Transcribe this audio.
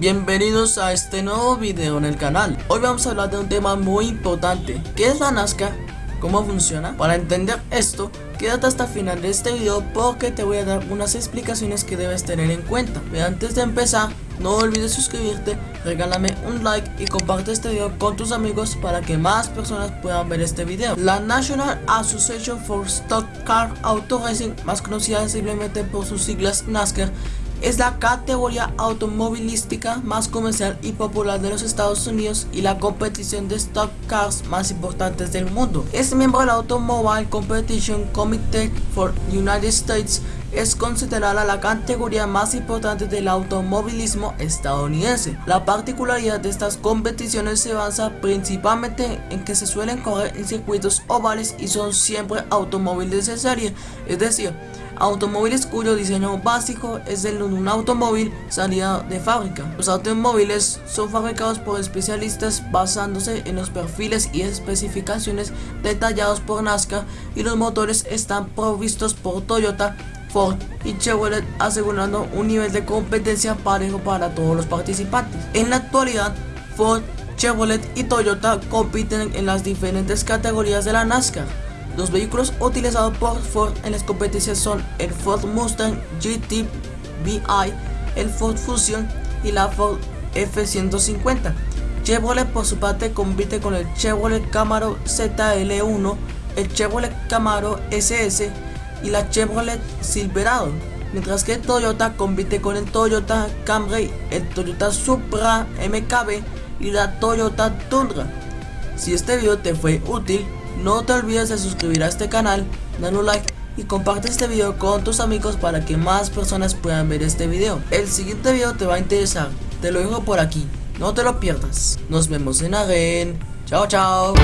Bienvenidos a este nuevo video en el canal Hoy vamos a hablar de un tema muy importante ¿Qué es la NASCAR? ¿Cómo funciona? Para entender esto, quédate hasta el final de este video porque te voy a dar unas explicaciones que debes tener en cuenta Pero antes de empezar, no olvides suscribirte, regálame un like y comparte este video con tus amigos para que más personas puedan ver este video La National Association for Stock Car Auto Racing, más conocida simplemente por sus siglas NASCAR es la categoría automovilística más comercial y popular de los Estados Unidos y la competición de stock cars más importantes del mundo. Es miembro del Automobile Competition Committee for United States es considerada la categoría más importante del automovilismo estadounidense. La particularidad de estas competiciones se basa principalmente en que se suelen correr en circuitos ovales y son siempre automóviles de serie, es decir, automóviles cuyo diseño básico es el de un automóvil salida de fábrica. Los automóviles son fabricados por especialistas basándose en los perfiles y especificaciones detallados por NASCAR y los motores están provistos por Toyota, Ford y Chevrolet asegurando un nivel de competencia parejo para todos los participantes. En la actualidad, Ford, Chevrolet y Toyota compiten en las diferentes categorías de la NASCAR. Los vehículos utilizados por Ford en las competencias son el Ford Mustang GT VI, el Ford Fusion y la Ford F-150. Chevrolet por su parte compite con el Chevrolet Camaro ZL1, el Chevrolet Camaro SS y la Chevrolet Silverado, mientras que Toyota compite con el Toyota Camry, el Toyota Supra MKB y la Toyota Tundra. Si este video te fue útil, no te olvides de suscribir a este canal, dar un like y comparte este video con tus amigos para que más personas puedan ver este video. El siguiente video te va a interesar, te lo dejo por aquí, no te lo pierdas. Nos vemos en Agen, chao chao.